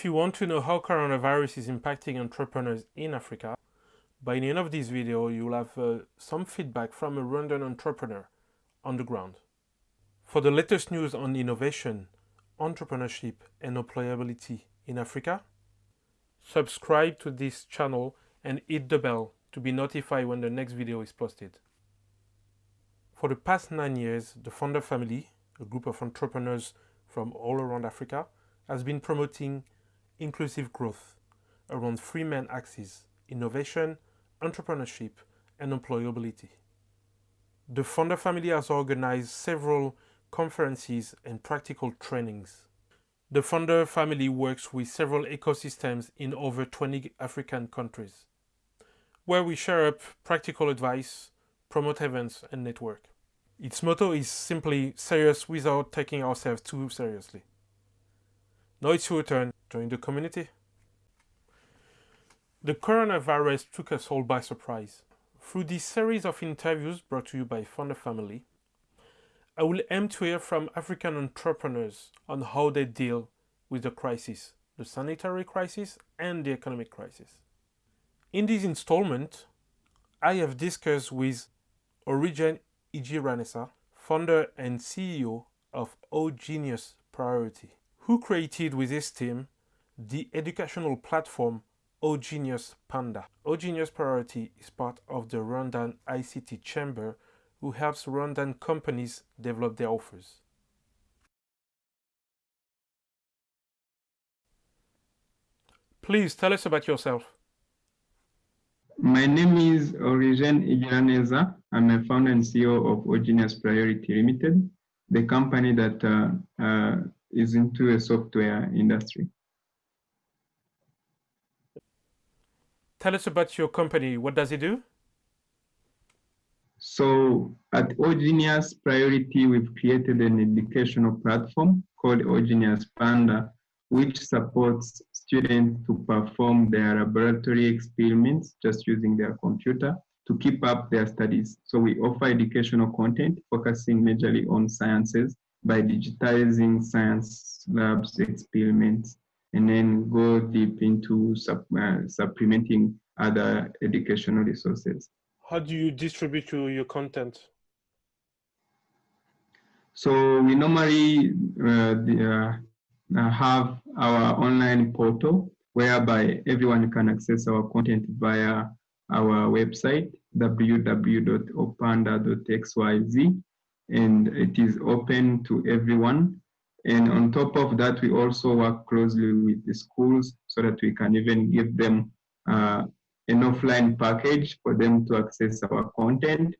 If you want to know how coronavirus is impacting entrepreneurs in Africa, by the end of this video, you'll have uh, some feedback from a Rwandan entrepreneur on the ground. For the latest news on innovation, entrepreneurship and employability in Africa, subscribe to this channel and hit the bell to be notified when the next video is posted. For the past nine years, the Founder family, a group of entrepreneurs from all around Africa, has been promoting inclusive growth around three main axes, innovation, entrepreneurship, and employability. The Founder family has organized several conferences and practical trainings. The Founder family works with several ecosystems in over 20 African countries, where we share up practical advice, promote events, and network. Its motto is simply serious without taking ourselves too seriously. Now it's your turn. Join the community. The coronavirus took us all by surprise. Through this series of interviews brought to you by Founder Family, I will aim to hear from African entrepreneurs on how they deal with the crisis, the sanitary crisis and the economic crisis. In this installment, I have discussed with Origen Igiraneza, founder and CEO of OGenius Priority who created with his team the educational platform OGenius Panda. OGenius Priority is part of the Rwandan ICT Chamber who helps Rwandan companies develop their offers. Please tell us about yourself. My name is Origen Igiraneza. I'm a founder and CEO of OGenius Priority Limited, the company that uh, uh, is into a software industry. Tell us about your company. What does it do? So at OGenius Priority, we've created an educational platform called OGenius Panda, which supports students to perform their laboratory experiments just using their computer to keep up their studies. So we offer educational content focusing majorly on sciences by digitizing science labs experiments and then go deep into sub, uh, supplementing other educational resources. How do you distribute your content? So we normally uh, the, uh, have our online portal whereby everyone can access our content via our website www.opanda.xyz and it is open to everyone. And on top of that, we also work closely with the schools so that we can even give them uh, an offline package for them to access our content.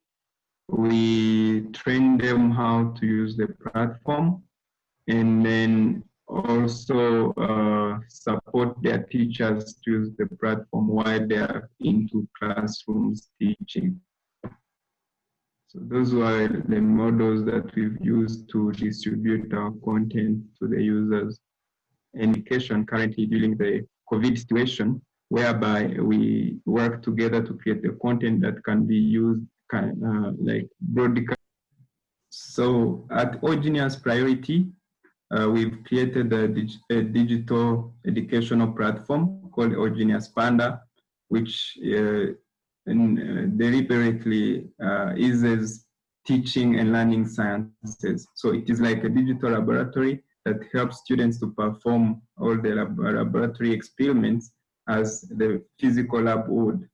We train them how to use the platform and then also uh, support their teachers to use the platform while they are into classrooms teaching. So those were the models that we've used to distribute our content to the users. Education currently during the COVID situation, whereby we work together to create the content that can be used uh, like broadcast. So at OGenius Priority, uh, we've created a, dig a, digital educational platform called OGenius Panda, which uh, and uh, deliberately uh, eases teaching and learning sciences. So it is like a digital laboratory that helps students to perform all the lab laboratory experiments as the physical lab would.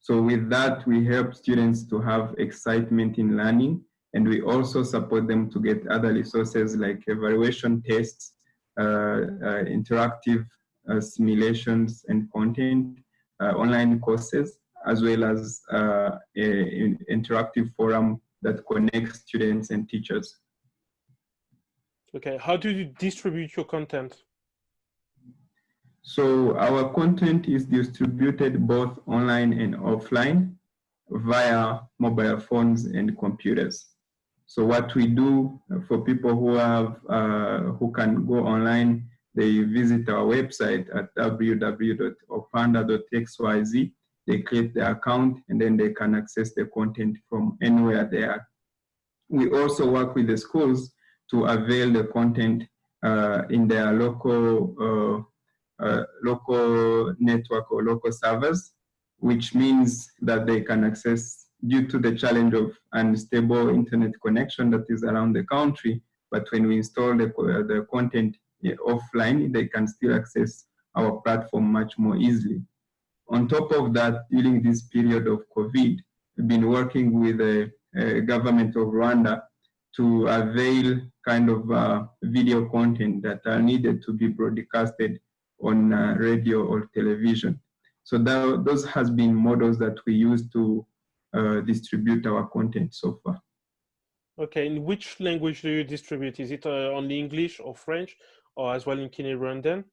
So with that, we help students to have excitement in learning and we also support them to get other resources like evaluation tests, uh, uh, interactive uh, simulations and content, uh, online courses, as well as uh, an interactive forum that connects students and teachers. Okay, how do you distribute your content? So our content is distributed both online and offline via mobile phones and computers. So what we do for people who have uh, who can go online, they visit our website at www.opanda.xyz they create the account and then they can access the content from anywhere they are. We also work with the schools to avail the content uh, in their local uh, uh, local network or local servers, which means that they can access due to the challenge of unstable internet connection that is around the country. But when we install the, the content offline, they can still access our platform much more easily. On top of that, during this period of COVID, we've been working with the uh, government of Rwanda to avail kind of uh, video content that are needed to be broadcasted on uh, radio or television. So that, those has been models that we use to uh, distribute our content so far. Okay, in which language do you distribute? Is it uh, only English or French or as well in Kinyarwanda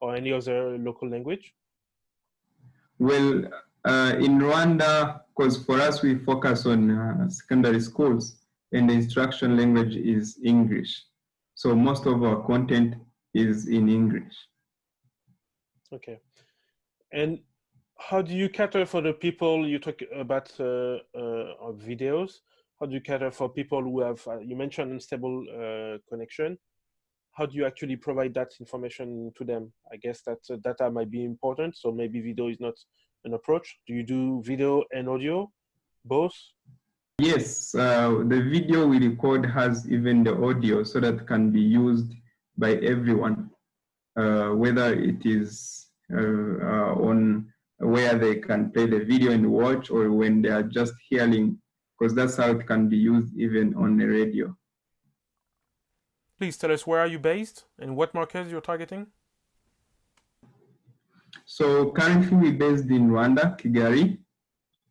or any other local language? Well, uh, in Rwanda, because for us we focus on uh, secondary schools and the instruction language is English. So most of our content is in English. Okay. And how do you cater for the people you talk about uh, uh, videos? How do you cater for people who have, uh, you mentioned unstable uh, connection. How do you actually provide that information to them? I guess that uh, data might be important. So maybe video is not an approach. Do you do video and audio, both? Yes, uh, the video we record has even the audio so that can be used by everyone, whether it is on where they can play the video and watch or when they are just hearing, because that's how it can be used even on the radio. Please tell us where are you based and what markets you're targeting? So currently we're based in Rwanda, Kigali,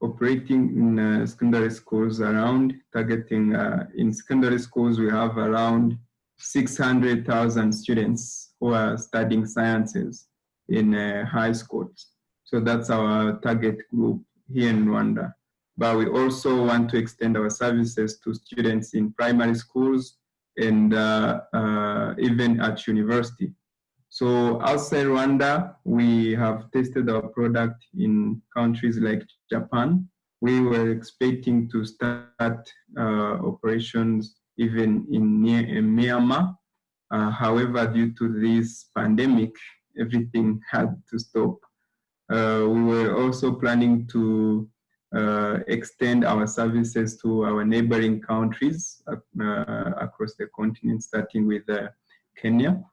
operating in uh, secondary schools around, targeting uh, in secondary schools we have around 600,000 students who are studying sciences in uh, high schools. So that's our target group here in Rwanda. But we also want to extend our services to students in primary schools and uh, uh, even at university. So outside Rwanda, we have tested our product in countries like Japan. We were expecting to start uh, operations even in, in Myanmar. However, due to this pandemic, everything had to stop. Uh, we were also planning to Uh, extend our services to our neighboring countries uh, uh across the continent, starting with uh, Kenya.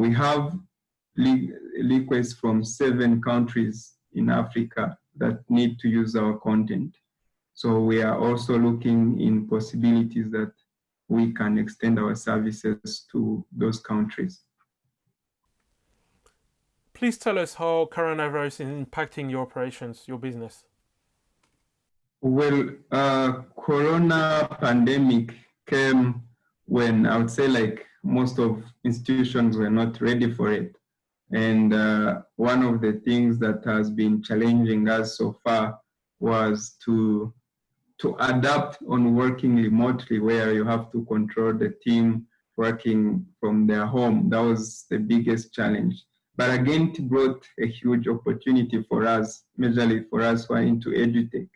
we have requests from seven countries in Africa that need to use our content. So we are also looking in possibilities that we can extend our services to those countries. Please tell us how coronavirus is impacting your operations, your business. Well, uh, corona pandemic came when I would say like most of institutions were not ready for it. And uh, one of the things that has been challenging us so far was to to adapt on working remotely where you have to control the team working from their home. That was the biggest challenge. But again, it brought a huge opportunity for us, majorly for us who are into EduTech,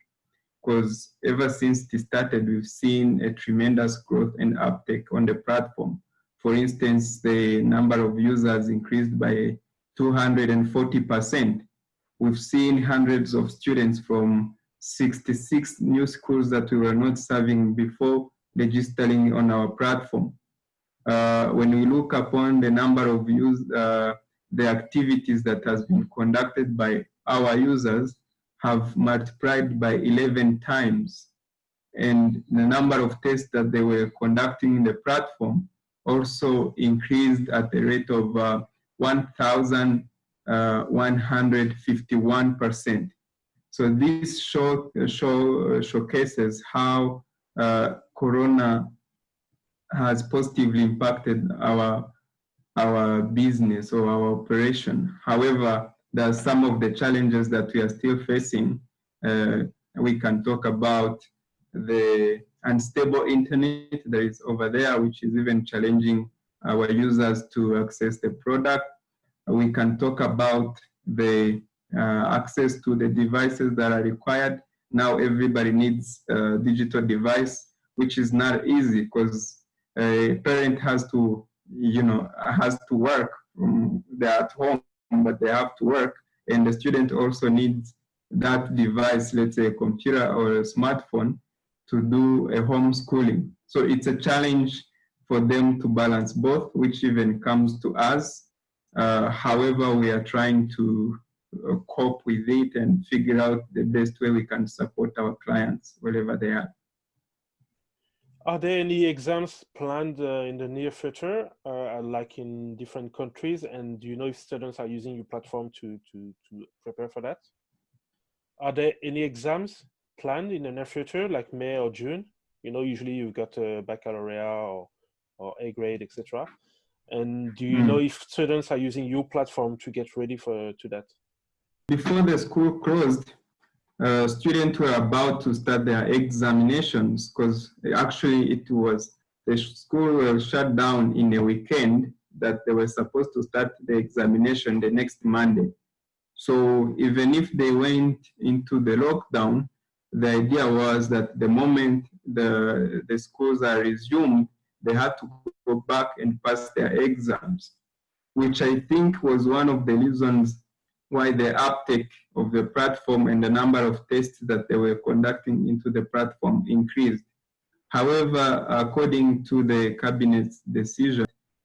because ever since it started, we've seen a tremendous growth and uptake on the platform. For instance, the number of users increased by 240%. We've seen hundreds of students from 66 new schools that we were not serving before registering on our platform. Uh, when we look upon the number of use, uh, the activities that has been conducted by our users have multiplied by 11 times. And the number of tests that they were conducting in the platform also increased at the rate of uh, 1,151%. Uh, so this show, show, uh, showcases how uh, Corona has positively impacted our our business or our operation. However, there are some of the challenges that we are still facing. Uh, we can talk about the unstable internet that is over there, which is even challenging our users to access the product. We can talk about the uh, access to the devices that are required. Now everybody needs a digital device, which is not easy because a parent has to you know, has to work. they're at home but they have to work. And the student also needs that device, let's say a computer or a smartphone, to do a homeschooling. So it's a challenge for them to balance both, which even comes to us. Uh, however, we are trying to uh, cope with it and figure out the best way we can support our clients wherever they are. Are there any exams planned uh, in the near future, uh, like in different countries? And do you know if students are using your platform to, to, to prepare for that? Are there any exams planned in the near future, like May or June? You know, usually you've got a baccalaureate or, or A grade, etc. And do you mm. know if students are using your platform to get ready for to that? Before the school closed, uh, students were about to start their examinations because actually it was the school was shut down in a weekend that they were supposed to start the examination the next Monday. So even if they went into the lockdown, the idea was that the moment the, the schools are resumed, they had to go back and pass their exams, which I think was one of the reasons why the uptake of the platform and the number of tests that they were conducting into the platform increased. However, according to the cabinet's decision,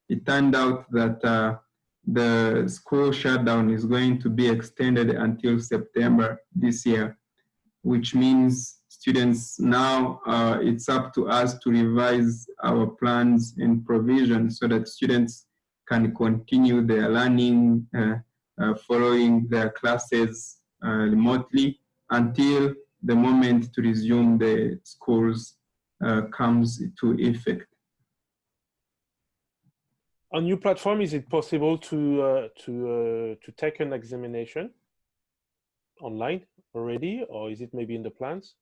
it turned out that uh, the school shutdown is going to be extended until September this year, which means students now, uh, it's up to us to revise our plans and provisions so that students can continue their learning uh, following their classes uh, remotely until the moment to resume the schools uh, comes to effect. On your platform, is it possible to uh, to uh, to take an examination online already, or is it maybe in the plans?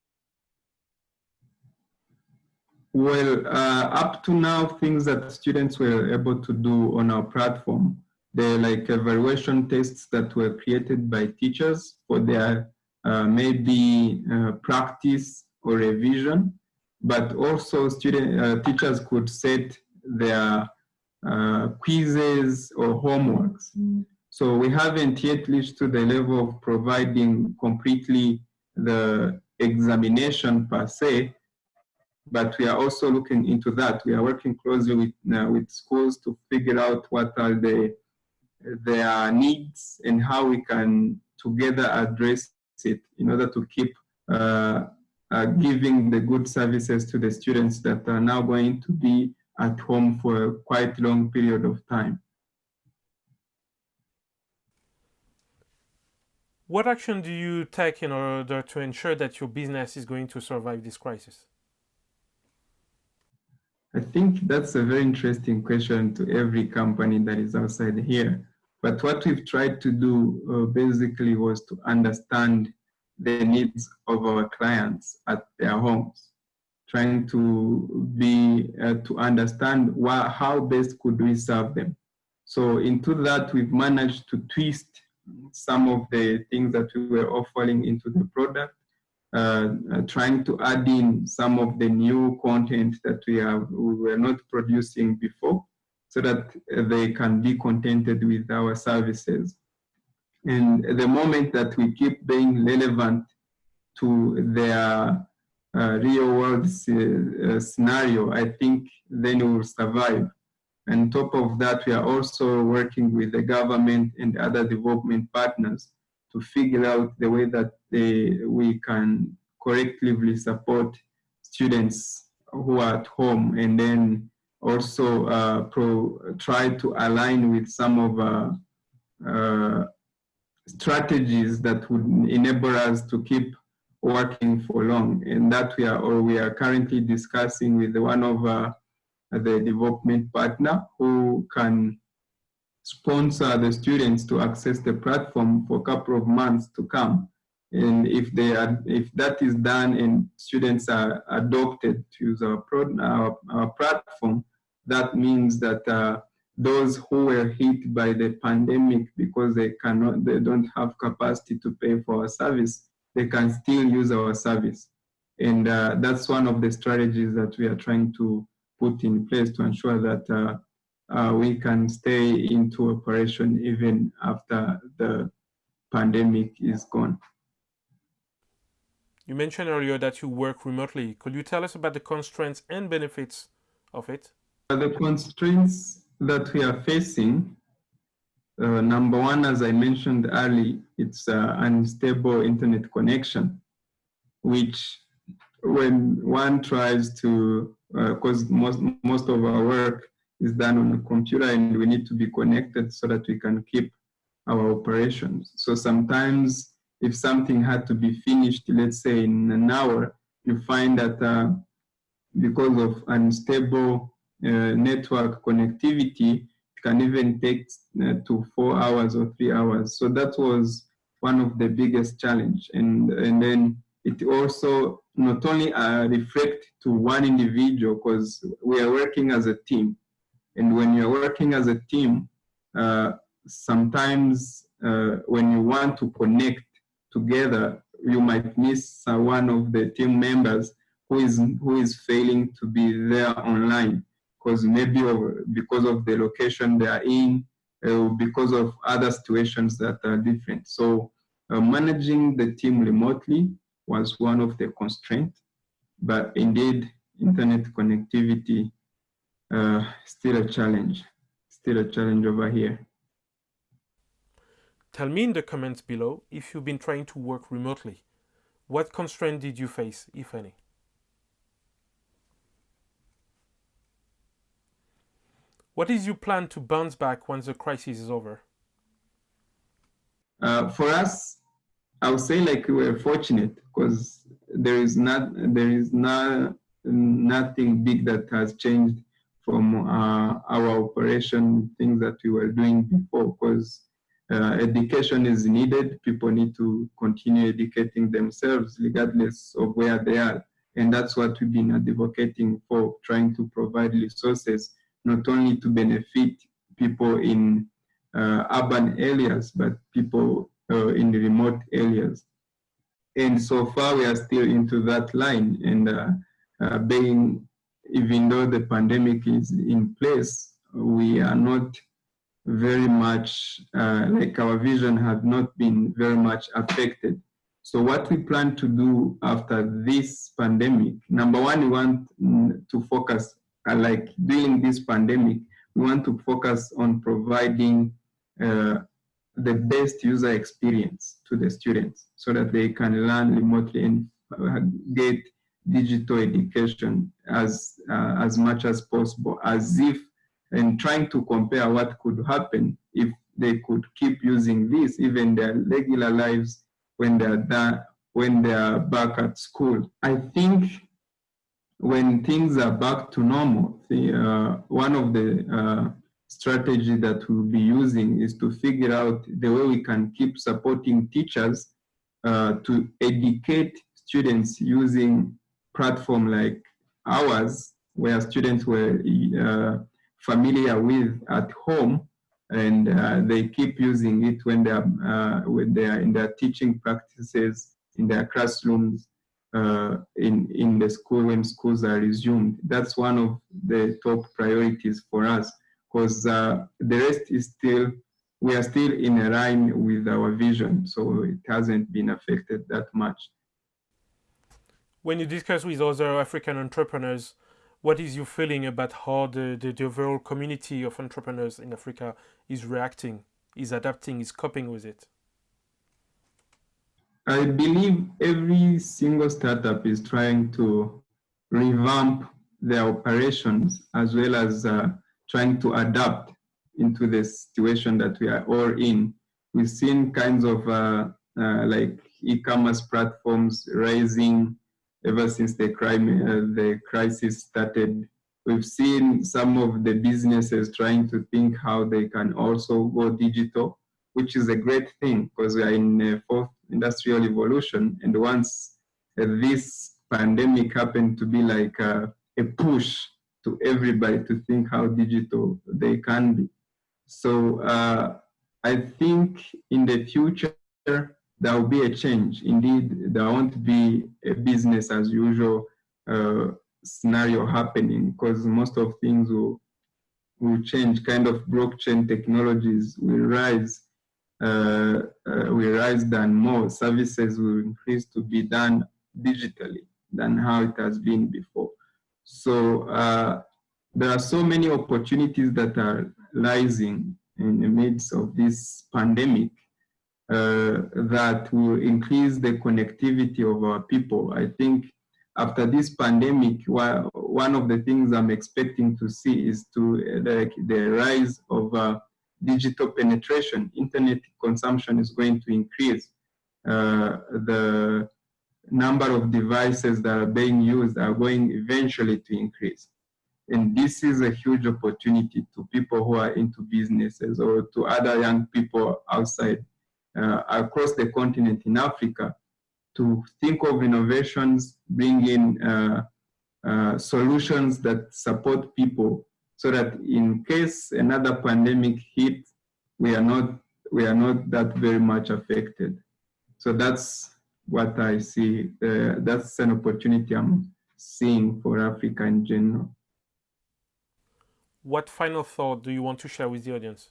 Well, uh, up to now, things that students were able to do on our platform the like evaluation tests that were created by teachers for their uh, maybe uh, practice or revision, but also student uh, teachers could set their uh, quizzes or homeworks. Mm. So we haven't yet reached to the level of providing completely the examination per se, but we are also looking into that. We are working closely with, uh, with schools to figure out what are the their needs and how we can together address it in order to keep uh, uh, giving the good services to the students that are now going to be at home for a quite long period of time. What action do you take in order to ensure that your business is going to survive this crisis? I think that's a very interesting question to every company that is outside here. But what we've tried to do uh, basically was to understand the needs of our clients at their homes, trying to be uh, to understand why, how best could we serve them. So into that, we've managed to twist some of the things that we were offering into the product, uh, uh, trying to add in some of the new content that we have we were not producing before, so that they can be contented with our services. And the moment that we keep being relevant to their uh, real world uh, scenario, I think then we will survive. And top of that, we are also working with the government and other development partners to figure out the way that they, we can collectively support students who are at home and then also uh, pro, try to align with some of uh, uh, strategies that would enable us to keep working for long. And that we are or we are currently discussing with one of uh, the development partner who can sponsor the students to access the platform for a couple of months to come. And if they are if that is done and students are adopted to use our, pro, our, our platform that means that uh, those who were hit by the pandemic because they cannot, they don't have capacity to pay for our service, they can still use our service. And uh, that's one of the strategies that we are trying to put in place to ensure that uh, uh, we can stay into operation even after the pandemic is gone. You mentioned earlier that you work remotely. Could you tell us about the constraints and benefits of it? The constraints that we are facing, uh, number one, as I mentioned early, it's uh, unstable internet connection, which when one tries to, because uh, most, most of our work is done on a computer and we need to be connected so that we can keep our operations. So sometimes if something had to be finished, let's say in an hour, you find that uh, because of unstable network connectivity, it can even take uh, to four hours or three hours. So that was one of the biggest challenge. And, and then it also not only uh, reflect to one individual because we are working as a team. And when you're working as a team, uh, sometimes uh, when you want to connect together, you might miss uh, one of the team members who is who is failing to be there online because maybe because of the location they are in, uh, because of other situations that are different. So uh, managing the team remotely was one of the constraints, but indeed internet connectivity uh, still a challenge, still a challenge over here. Tell me in the comments below if you've been trying to work remotely. What constraint did you face, if any? What is your plan to bounce back once the crisis is over? Uh, for us, I would say like we are fortunate because there is not there is not nothing big that has changed from uh, our operation things that we were doing before because uh, education is needed. People need to continue educating themselves regardless of where they are. And that's what we've been advocating for, trying to provide resources, not only to benefit people in uh, urban areas, but people uh, in the remote areas. And so far, we are still into that line. And uh, uh, being, even though the pandemic is in place, we are not very much, uh, like our vision had not been very much affected. So what we plan to do after this pandemic, number one, we want to focus, uh, like during this pandemic, we want to focus on providing uh, the best user experience to the students so that they can learn remotely and uh, get digital education as, uh, as much as possible, as if and trying to compare what could happen if they could keep using this even their regular lives when they're done, when they are back at school. I think when things are back to normal, the, uh, one of the uh, that we'll be using is to figure out the way we can keep supporting teachers uh, to educate students using platform like ours, where students were uh, familiar with at home and uh, they keep using it when they are uh, when they are in their teaching practices in their classrooms uh, in in the school when schools are resumed that's one of the top priorities for us because uh, the rest is still we are still in a line with our vision so it hasn't been affected that much when you discuss with other african entrepreneurs what is your feeling about how the, the, the, overall community of entrepreneurs in Africa is reacting, is adapting, is coping with it? I believe every single startup is trying to revamp their operations as well as uh, trying to adapt into the situation that we are all in. We've seen kinds of uh, uh, like e-commerce platforms rising ever since the crime, uh, the crisis started. We've seen some of the businesses trying to think how they can also go digital, which is a great thing because we are in a fourth industrial evolution. And once uh, this pandemic happened to be like a, a push to everybody to think how digital they can be. So uh, I think in the future, there will be a change. Indeed, there won't be a business as usual uh, scenario happening because most of things will, will change, kind of blockchain technologies will rise, uh, uh, will rise than more. Services will increase to be done digitally than how it has been before. So uh, there are so many opportunities that are rising in the midst of this pandemic uh, that will increase the connectivity of our people. I think after this pandemic, one of the things I'm expecting to see is to like the rise of uh, digital penetration. Internet consumption is going to increase. Uh, the number of devices that are being used are going eventually to increase. And this is a huge opportunity to people who are into businesses or to other young people outside uh, across the continent in Africa to think of innovations, bring in uh, uh, solutions that support people so that in case another pandemic hits, we are not we are not that very much affected. So that's what I see. Uh, that's an opportunity I'm seeing for Africa in general. What final thought do you want to share with the audience?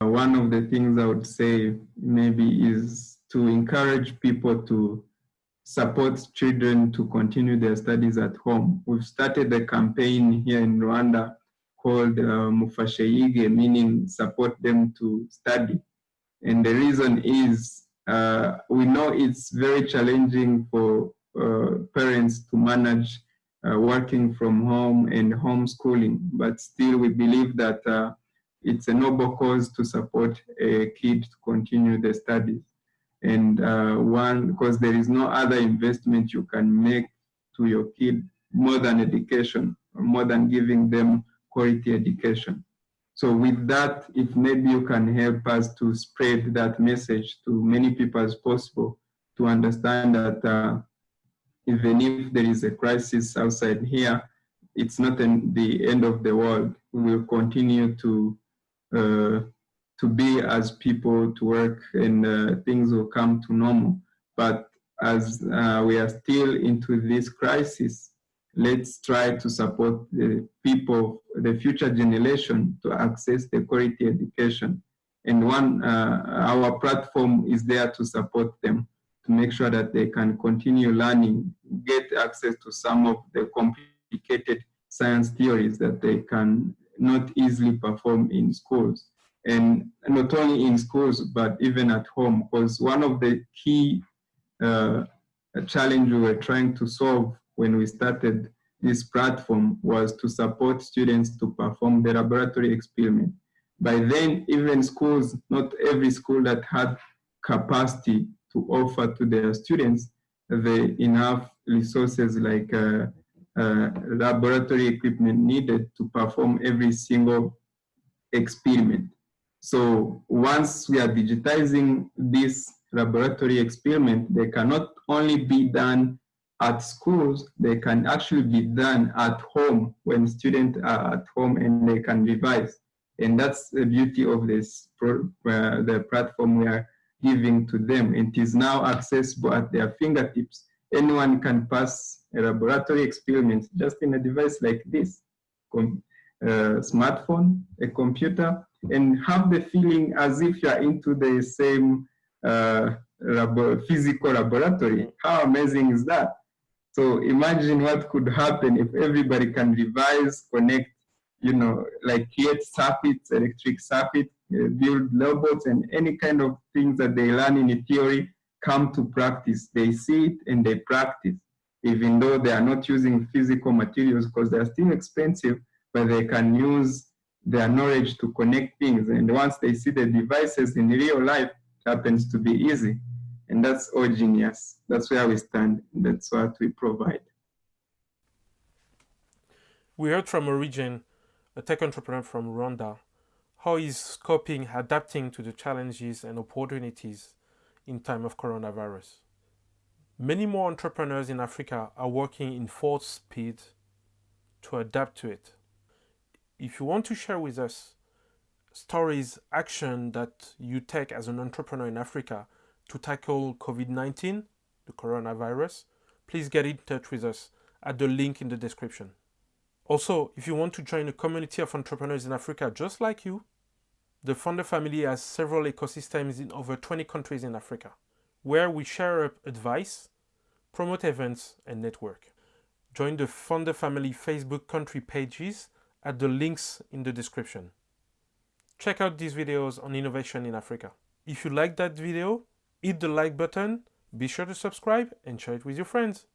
One of the things I would say maybe is to encourage people to support children to continue their studies at home. We've started a campaign here in Rwanda called uh, meaning support them to study. And the reason is uh, we know it's very challenging for uh, parents to manage uh, working from home and homeschooling, but still we believe that uh, it's a noble cause to support a kid to continue their studies. And uh, one, because there is no other investment you can make to your kid more than education, more than giving them quality education. So with that, if maybe you can help us to spread that message to many people as possible to understand that uh, even if there is a crisis outside here, it's not the end of the world. We will continue to uh, to be as people to work and uh, things will come to normal. But as uh, we are still into this crisis, let's try to support the people, the future generation to access the quality education. And one, uh, our platform is there to support them to make sure that they can continue learning, get access to some of the complicated science theories that they can not easily perform in schools. And not only in schools, but even at home, because one of the key uh, challenge we were trying to solve when we started this platform was to support students to perform the laboratory experiment. By then, even schools, not every school that had capacity to offer to their students the enough resources like uh, uh, laboratory equipment needed to perform every single experiment. So once we are digitizing this laboratory experiment, they cannot only be done at schools, they can actually be done at home when students are at home and they can revise. And that's the beauty of this, pro, uh, the platform we are giving to them. It is now accessible at their fingertips. Anyone can pass a laboratory experiment just in a device like this, a uh, smartphone, a computer, and have the feeling as if you're into the same uh, labo physical laboratory. How amazing is that? So imagine what could happen if everybody can revise, connect, you know, like create circuits, electric circuits, uh, build robots and any kind of things that they learn in the theory come to practice. They see it and they practice, even though they are not using physical materials because they are still expensive, but they can use their knowledge to connect things. And once they see the devices in real life, it happens to be easy. And that's all genius. That's where we stand. That's what we provide. We heard from Origen, a tech entrepreneur from Rwanda, how he's coping, adapting to the challenges and opportunities in time of coronavirus. Many more entrepreneurs in Africa are working in full speed to adapt to it. If you want to share with us stories, action that you take as an entrepreneur in Africa to tackle COVID-19, the coronavirus, please get in touch with us at the link in the description. Also, if you want to join a community of entrepreneurs in Africa just like you, the Founder family has several ecosystems in over 20 countries in Africa, where we share up advice, promote events, and network. Join the Founder family Facebook country pages at the links in the description. Check out these videos on innovation in Africa. If you like that video, hit the like button, be sure to subscribe and share it with your friends.